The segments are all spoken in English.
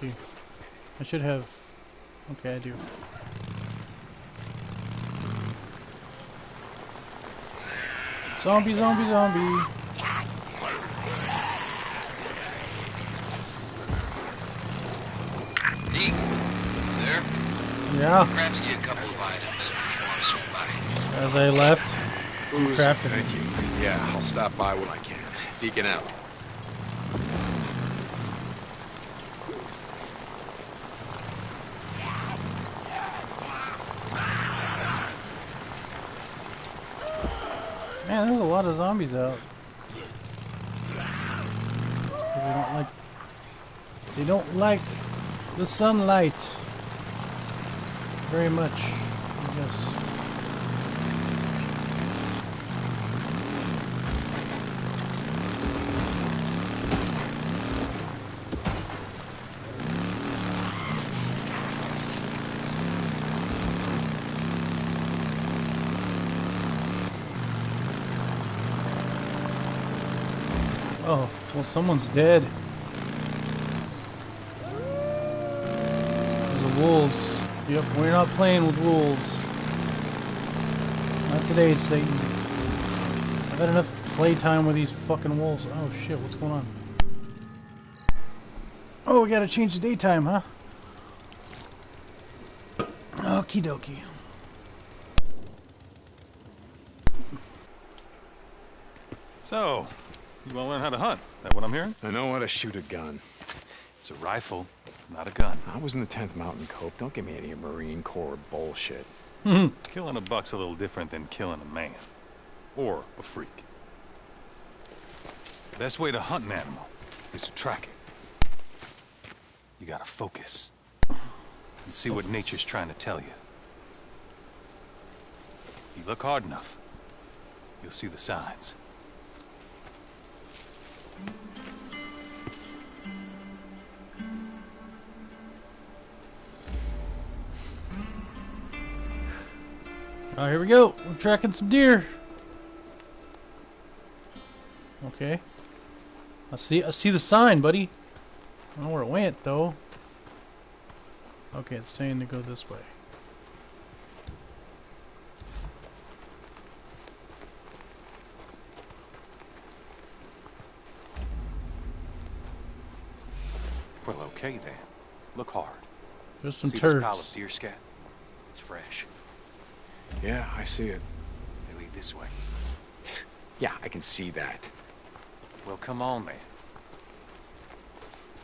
see. I should have. Okay, I do. Zombie, zombie, zombie. Deke, there? Yeah, Grabs you a couple of items if you want to swing by. as I left. Booze, Crafting. thank you. Yeah, I'll stop by when I can. Deacon out. Lot of zombies out. Because they don't like. They don't like the sunlight very much. I guess. Oh, well, someone's dead. There's the wolves. Yep, we're not playing with wolves. Not today, Satan. I've had enough playtime with these fucking wolves. Oh shit, what's going on? Oh, we gotta change the daytime, huh? Okie dokie. So, you want to learn how to hunt? That what I'm hearing? I know how to shoot a gun. It's a rifle, not a gun. I was in the 10th Mountain Cope. Don't give me any Marine Corps bullshit. Hmm. Killing a buck's a little different than killing a man. Or a freak. Best way to hunt an animal is to track it. You gotta focus. And see what nature's trying to tell you. If you look hard enough, you'll see the signs. Oh, here we go. We're tracking some deer. Okay. I see. I see the sign, buddy. I don't know where it went though. Okay, it's saying to go this way. Well, okay then. Look hard. There's some See this pile of deer scat? It's fresh. Yeah, I see it. They lead this way. Yeah, I can see that. Well, come on then.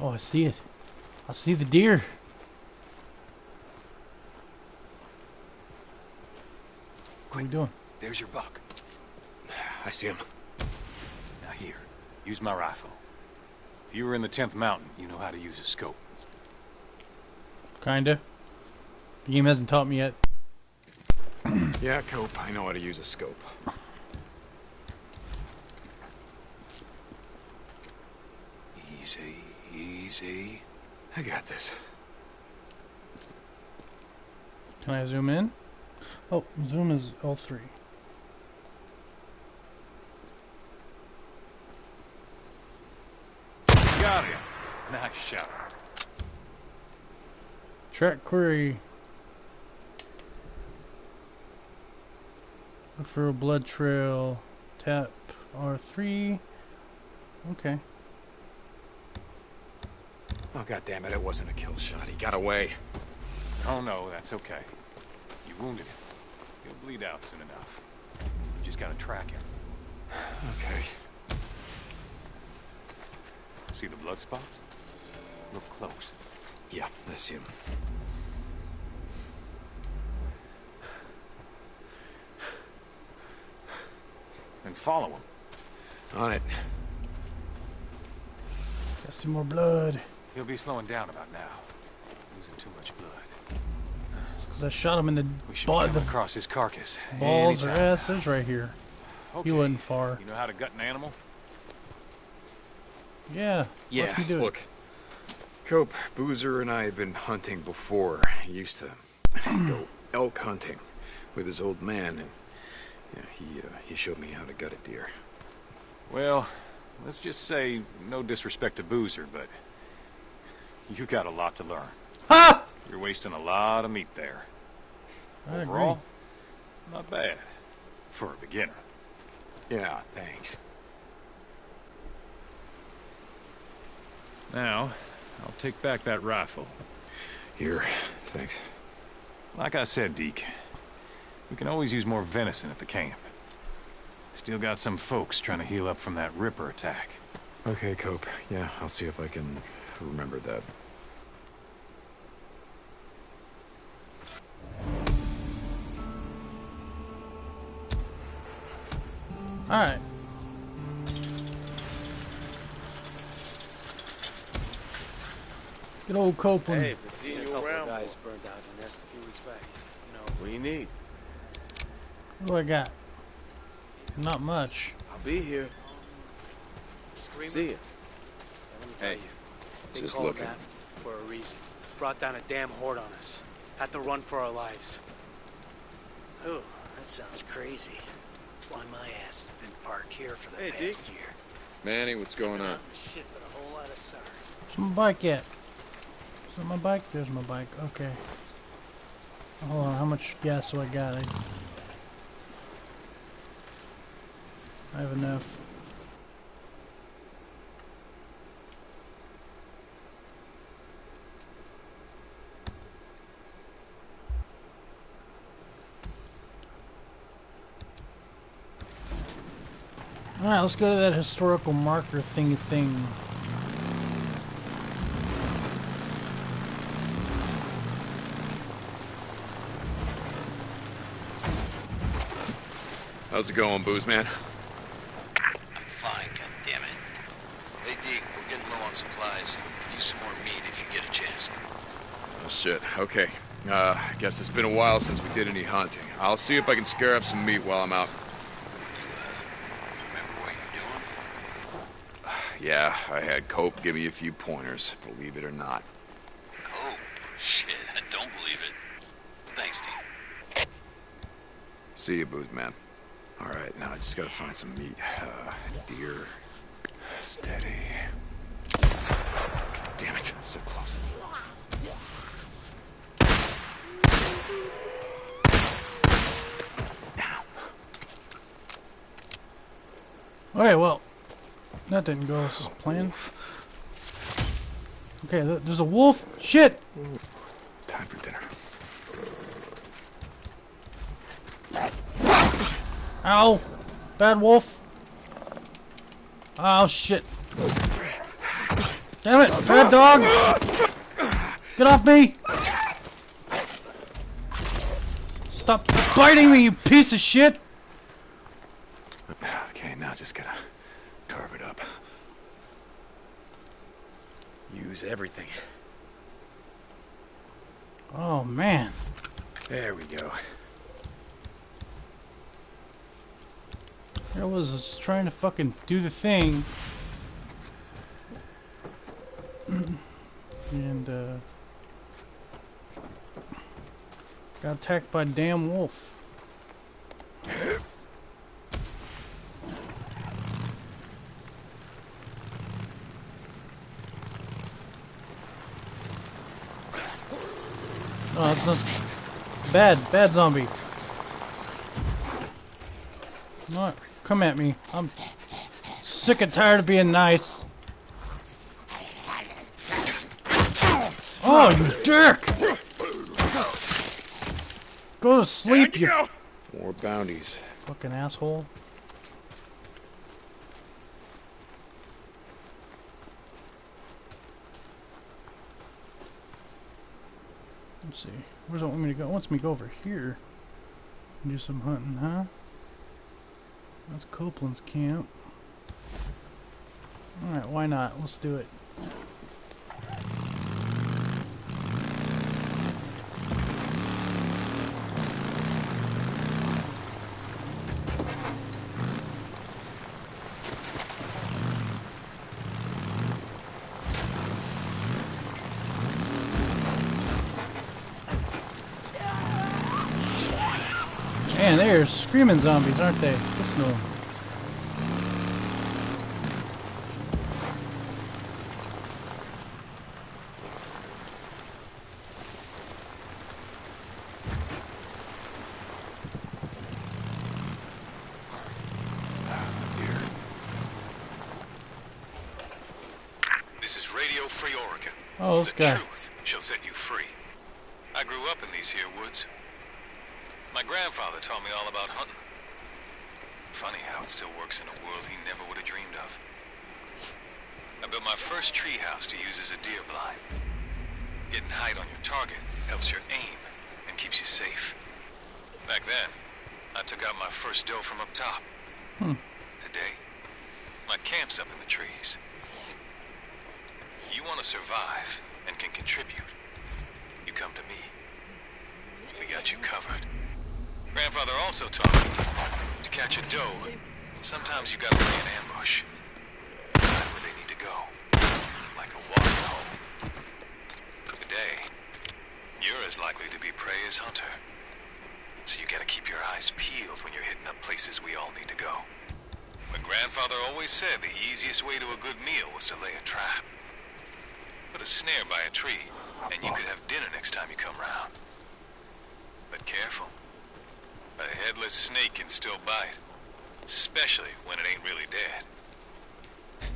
Oh, I see it. I see the deer. What are you doing? There's your buck. I see him. Now here, use my rifle. If you were in the 10th mountain, you know how to use a scope. Kinda. The game hasn't taught me yet. Yeah, Cope, I know how to use a scope. Easy, easy. I got this. Can I zoom in? Oh, zoom is L3. Got him. Nice shot. Track query. Look for a blood trail. Tap R3. Okay. Oh, god damn it, it wasn't a kill shot. He got away. Oh no, that's okay. You wounded him. He'll bleed out soon enough. You just gotta track him. Okay. See the blood spots? Look close. Yeah, I see him. Then follow him. On it. Got some more blood. He'll be slowing down about now. Losing too much blood. Because I shot him in the, We should ball, be coming the across his carcass. balls or anytime. asses right here. Okay. wasn't far. You know how to gut an animal? Yeah. Yeah, What you do? look. Cope, Boozer and I have been hunting before. He used to go elk hunting with his old man, and yeah, he uh, he showed me how to gut a deer. Well, let's just say, no disrespect to Boozer, but You got a lot to learn. Ha! You're wasting a lot of meat there. I agree. Overall, not bad. For a beginner. Yeah, thanks. Now, I'll take back that rifle. Here, thanks. Like I said, Deke, we can always use more venison at the camp. Still got some folks trying to heal up from that Ripper attack. Okay, Cope. Yeah, I'll see if I can remember that. Alright. Good old Copeland. Hey, been seeing you around. guys burned out in the nest a few weeks back. You know, What do you need? What do I got? Not much. I'll be here. screaming. See ya. Let me tell Hey, you, they just called looking. that for a reason. Brought down a damn horde on us. Had to run for our lives. Oh, that sounds crazy. That's why my ass has been parked here for the Hey, past Deke. year. Manny, what's going on? Shit, but a whole lot of sorry. Where's my bike at? My bike? There's my bike. Okay. Hold on, how much gas do I got? I, I have enough. Alright, let's go to that historical marker thingy thing. How's it going, Booze Man? I'm fine, goddammit. Hey, Deke, we're getting low on supplies. Could use some more meat if you get a chance. Oh, shit. Okay. Uh, I guess it's been a while since we did any hunting. I'll see if I can scare up some meat while I'm out. You, uh, remember what you're doing? Yeah, I had Cope give me a few pointers, believe it or not. Cope? shit, I don't believe it. Thanks, Deke. See you, Booze Man. All right, now I just gotta find some meat. Uh, deer. Steady. Damn it, so close. Okay, well, that didn't go as planned. Okay, th- there's a wolf. Shit! Time for dinner. Ow! Bad wolf! Oh shit! Damn it! Bad dog! Get off me! Stop biting me, you piece of shit! Okay, now just gotta carve it up. Use everything. Oh man. There we go. Here I was just trying to fucking do the thing. and, uh. Got attacked by a damn wolf. Oh, it's not bad, bad zombie. Not come at me. I'm sick and tired of being nice. Oh, you dick! Go to sleep, you More bounties. fucking asshole. Let's see. Where's it want me to go? It wants me to go over here. and Do some hunting, huh? That's Copeland's camp. Alright, why not? Let's do it. Man, they're screaming zombies, aren't they? snow. This is Radio Free Oregon. Oh, the guy. truth shall set you free. I grew up in these here woods. My grandfather taught me all about hunting. Funny how it still works in a world he never would have dreamed of. I built my first treehouse to use as a deer blind. Getting height on your target helps your aim and keeps you safe. Back then, I took out my first doe from up top. Hmm. Today, my camp's up in the trees. You want to survive and can contribute. You come to me. We got you covered. Grandfather also taught me to catch a doe. Sometimes you gotta lay an ambush. Right where they need to go. Like a watering hole. Today, you're as likely to be prey as hunter. So you gotta keep your eyes peeled when you're hitting up places we all need to go. But grandfather always said the easiest way to a good meal was to lay a trap. Put a snare by a tree, and you could have dinner next time you come round. But careful. A headless snake can still bite. Especially when it ain't really dead.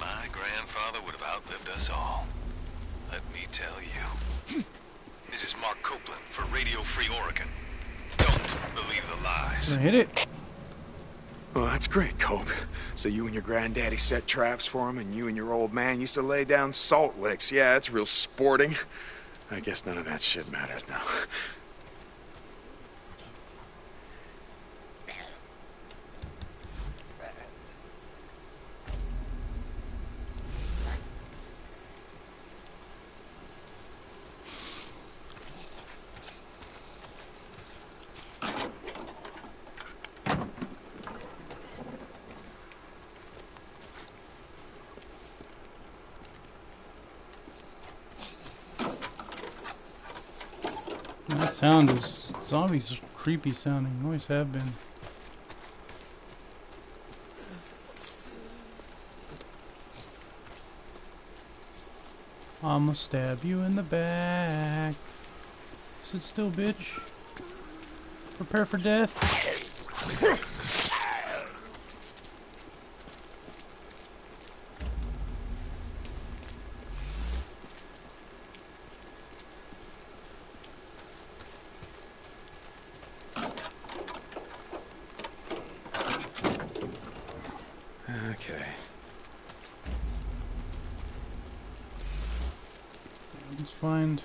My grandfather would have outlived us all. Let me tell you. This is Mark Copeland for Radio Free Oregon. Don't believe the lies. Gonna hit it. Well, that's great, Cope. So you and your granddaddy set traps for him, and you and your old man used to lay down salt licks. Yeah, it's real sporting. I guess none of that shit matters now. That sound is zombies creepy sounding. Always have been. I'ma stab you in the back. Sit still, bitch. Prepare for death. Okay. Let's find.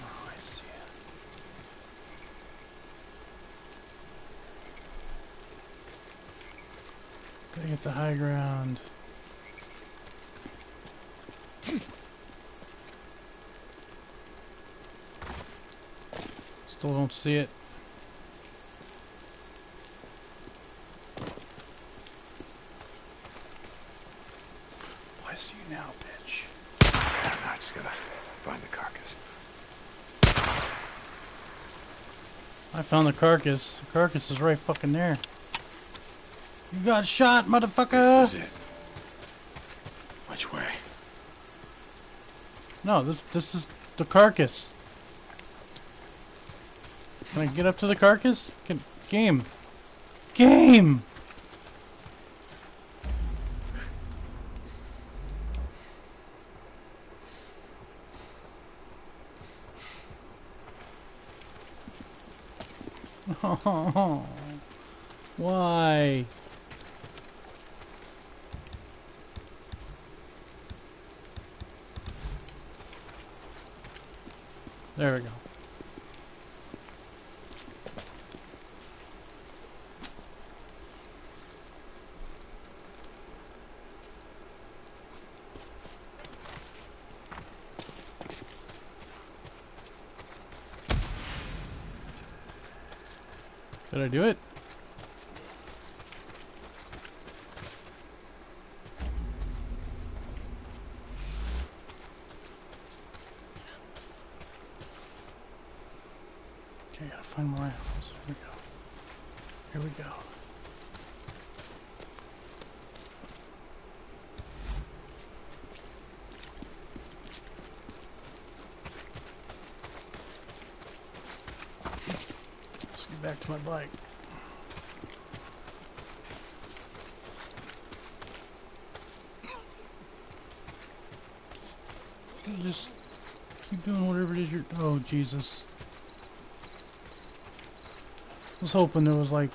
Oh, I see it. Gotta get the high ground. Still don't see it. I see you now, bitch. Now I just gotta find the carcass. I found the carcass. The carcass is right fucking there. You got shot, motherfucker! This is it. Which way? No, this this is the carcass. Can I get up to the carcass? Can, game. Game! Why? There we go. I do it? Okay, gotta find more animals. Here we go. Here we go. Back to my bike. Just keep doing whatever it is you're. Oh Jesus! I was hoping there was like.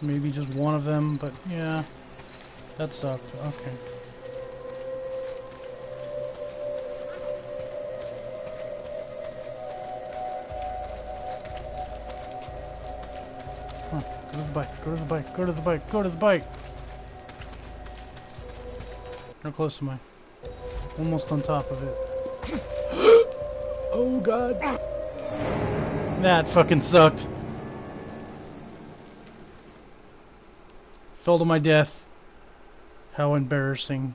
Maybe just one of them, but yeah, that sucked. Okay. The bike, go to the bike, go to the bike, go to the bike. How close am I? Almost on top of it. oh god. That fucking sucked. Fell to my death. How embarrassing.